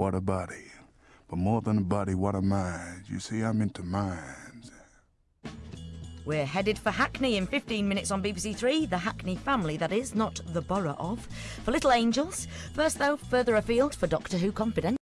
What a body. But more than a body, what a mind. You see, I'm into minds. We're headed for Hackney in 15 minutes on BBC Three. The Hackney family, that is, not the borough of. For Little Angels. First, though, further afield for Doctor Who Confidential.